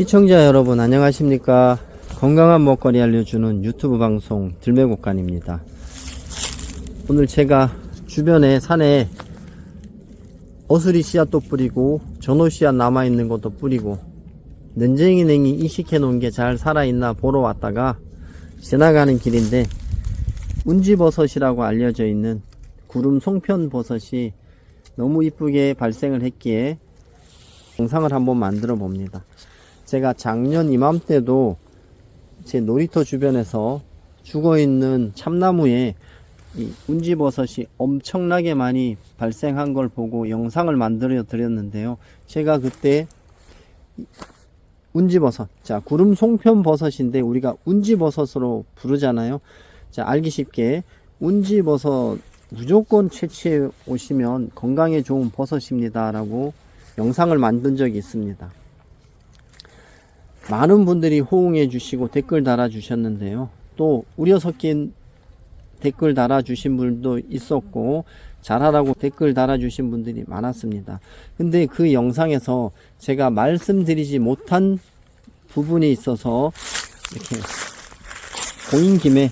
시청자 여러분 안녕하십니까 건강한 먹거리 알려주는 유튜브 방송 들매곡간입니다 오늘 제가 주변에 산에 어수리 씨앗도 뿌리고 전호 씨앗 남아있는 것도 뿌리고 nen쟁이 냉이 이식해 놓은 게 잘 살아있나 보러 왔다가 지나가는 길인데 운지버섯이라고 알려져 있는 구름 송편 버섯이 너무 이쁘게 발생을 했기에 영상을 한번 만들어 봅니다. 제가 작년 이맘때도 제 놀이터 주변에서 죽어 있는 참나무에 이 운지버섯이 엄청나게 많이 발생한 걸 보고 영상을 만들어 드렸는데요. 제가 그때 이 운지버섯, 자 구름 송편 버섯인데 우리가 운지버섯으로 부르잖아요. 자 알기 쉽게 운지버섯 무조건 채취해 오시면 건강에 좋은 버섯입니다. 라고 영상을 만든 적이 있습니다. 많은 분들이 호응해 주시고 댓글 달아 주셨는데요. 또 우려 섞인 댓글 달아 주신 분도 있었고 잘하라고 댓글 달아 주신 분들이 많았습니다. 근데 그 영상에서 제가 말씀드리지 못한 부분이 있어서 이렇게 보인 김에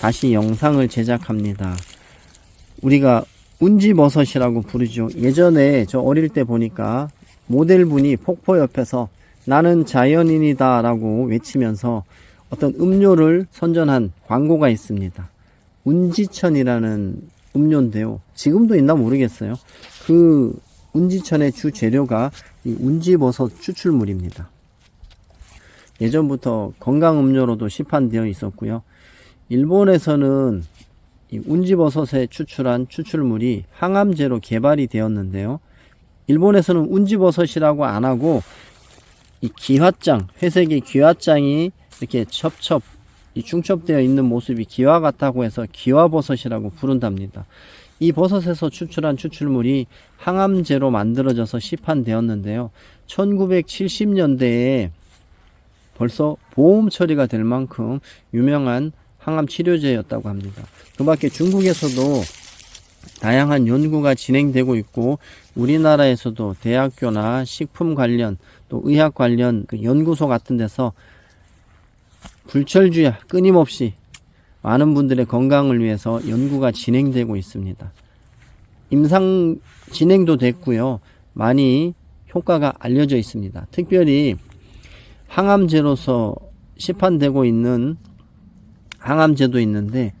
다시 영상을 제작합니다. 우리가 운지버섯이라고 부르죠. 예전에 저 어릴 때 보니까 모델분이 폭포 옆에서 나는 자연인이다 라고 외치면서 어떤 음료를 선전한 광고가 있습니다. 운지천이라는 음료인데요. 지금도 있나 모르겠어요. 그 운지천의 주 재료가 이 운지버섯 추출물입니다. 예전부터 건강음료로도 시판되어 있었고요. 일본에서는 이 운지버섯에 추출한 추출물이 항암제로 개발이 되었는데요. 일본에서는 운지버섯이라고 안 하고 이 기왓장, 회색의 기왓장이 이렇게 첩첩 이 중첩되어 있는 모습이 기와 같다고 해서 기와버섯이라고 부른답니다. 이 버섯에서 추출한 추출물이 항암제로 만들어져서 시판되었는데요. 1970년대에 벌써 보험 처리가 될 만큼 유명한 항암 치료제였다고 합니다. 그 밖에 중국에서도 다양한 연구가 진행되고 있고 우리나라에서도 대학교나 식품 관련 또 의학 관련 그 연구소 같은 데서 불철주야 끊임없이 많은 분들의 건강을 위해서 연구가 진행되고 있습니다. 임상 진행도 됐고요. 많이 효과가 알려져 있습니다. 특별히 항암제로서 시판되고 있는 항암제도 있는데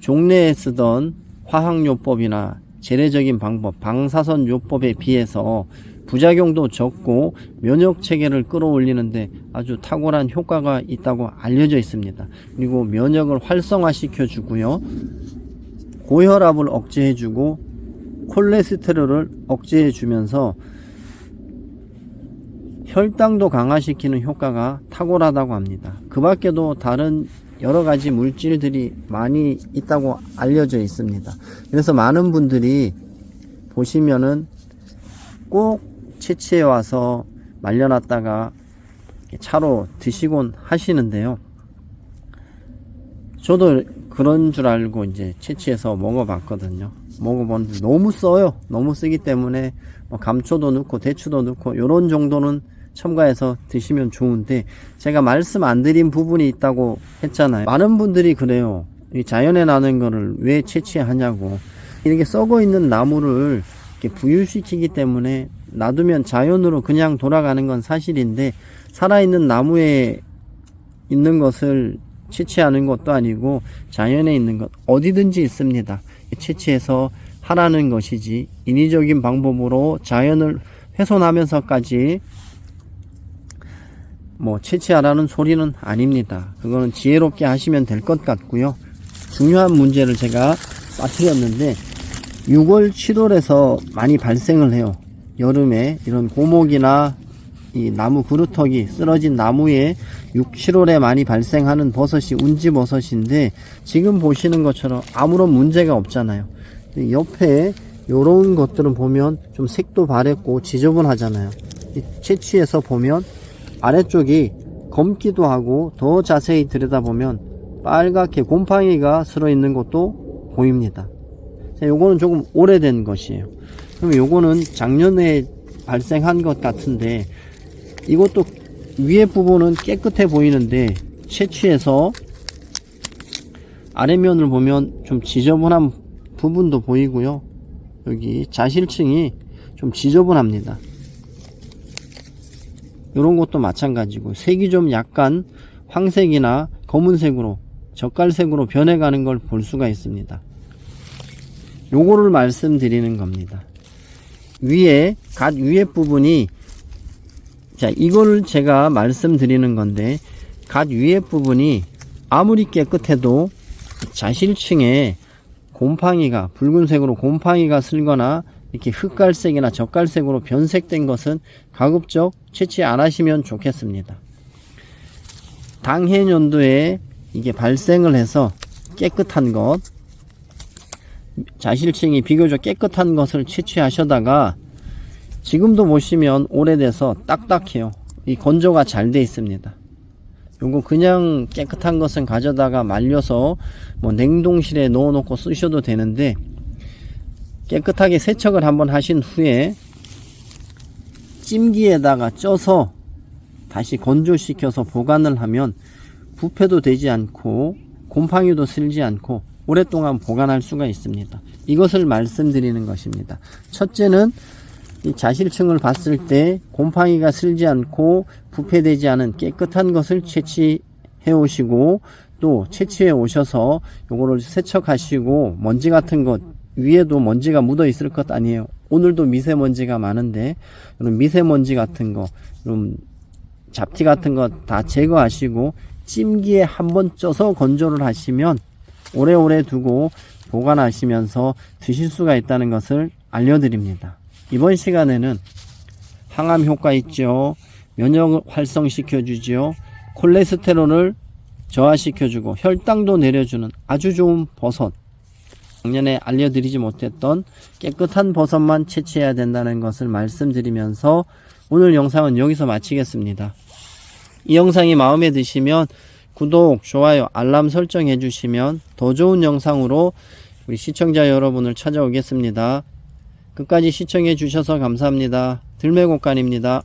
종래에 쓰던 화학요법이나 재래적인 방법, 방사선 요법에 비해서 부작용도 적고 면역 체계를 끌어올리는데 아주 탁월한 효과가 있다고 알려져 있습니다. 그리고 면역을 활성화시켜 주고요. 고혈압을 억제해 주고 콜레스테롤을 억제해 주면서 혈당도 강화시키는 효과가 탁월하다고 합니다. 그 밖에도 다른 여러 가지 물질들이 많이 있다고 알려져 있습니다. 그래서 많은 분들이 보시면은 꼭 채취해 와서 말려놨다가 차로 드시곤 하시는데요. 저도 그런 줄 알고 이제 채취해서 먹어봤거든요. 먹어보는데 너무 써요. 너무 쓰기 때문에 뭐 감초도 넣고 대추도 넣고 이런 정도는 첨가해서 드시면 좋은데 제가 말씀 안 드린 부분이 있다고 했잖아요. 많은 분들이 그래요. 이 자연에 나는 거를 왜 채취하냐고. 이렇게 썩어 있는 나무를 부유시키기 때문에 놔두면 자연으로 그냥 돌아가는 건 사실인데 살아있는 나무에 있는 것을 채취하는 것도 아니고 자연에 있는 것 어디든지 있습니다. 채취해서 하라는 것이지 인위적인 방법으로 자연을 훼손하면서까지 뭐 채취하라는 소리는 아닙니다. 그거는 지혜롭게 하시면 될 것 같고요. 중요한 문제를 제가 빠뜨렸는데 6월 7월에서 많이 발생을 해요. 여름에 이런 고목이나 이 나무 그루터기 쓰러진 나무에 6, 7월에 많이 발생하는 버섯이 운지버섯인데 지금 보시는 것처럼 아무런 문제가 없잖아요. 옆에 이런 것들은 보면 좀 색도 바랬고 지저분하잖아요. 채취해서 보면 아래쪽이 검기도 하고 더 자세히 들여다보면 빨갛게 곰팡이가 슬어 있는 것도 보입니다. 자, 요거는 조금 오래된 것이에요. 그럼 요거는 작년에 발생한 것 같은데 이것도 위에 부분은 깨끗해 보이는데 채취해서 아래면을 보면 좀 지저분한 부분도 보이고요. 여기 자실층이 좀 지저분합니다. 이런 것도 마찬가지고 색이 좀 약간 황색이나 검은색으로 젓갈색으로 변해가는 걸 볼 수가 있습니다. 요거를 말씀드리는 겁니다. 위에 갓 위에 부분이 자 이거를 제가 말씀드리는 건데 갓 위에 부분이 아무리 깨끗해도 자실층에 곰팡이가 붉은색으로 곰팡이가 슬거나 이렇게 흑갈색이나 젓갈색으로 변색된 것은 가급적 채취 안 하시면 좋겠습니다. 당해년도에 이게 발생을 해서 깨끗한 것 자실층이 비교적 깨끗한 것을 채취하셔다가 지금도 보시면 오래돼서 딱딱해요. 이 건조가 잘 돼 있습니다. 요거 그냥 깨끗한 것은 가져다가 말려서 뭐 냉동실에 넣어 놓고 쓰셔도 되는데 깨끗하게 세척을 한번 하신 후에 찜기에다가 쪄서 다시 건조시켜서 보관을 하면 부패도 되지 않고 곰팡이도 슬지 않고 오랫동안 보관할 수가 있습니다. 이것을 말씀드리는 것입니다. 첫째는 이 자실층을 봤을 때 곰팡이가 슬지 않고 부패되지 않은 깨끗한 것을 채취해 오시고 또 채취해 오셔서 요거를 세척하시고 먼지 같은 것 위에도 먼지가 묻어 있을 것 아니에요. 오늘도 미세먼지가 많은데 이런 미세먼지 같은 거, 이런 잡티 같은 거 다 제거하시고 찜기에 한 번 쪄서 건조를 하시면 오래오래 두고 보관하시면서 드실 수가 있다는 것을 알려드립니다. 이번 시간에는 항암 효과 있죠. 면역을 활성시켜 주죠. 콜레스테롤을 저하시켜 주고 혈당도 내려주는 아주 좋은 버섯. 작년에 알려드리지 못했던 깨끗한 버섯만 채취해야 된다는 것을 말씀드리면서 오늘 영상은 여기서 마치겠습니다. 이 영상이 마음에 드시면 구독, 좋아요, 알람 설정해 주시면 더 좋은 영상으로 우리 시청자 여러분을 찾아오겠습니다. 끝까지 시청해 주셔서 감사합니다. 들매곡간입니다.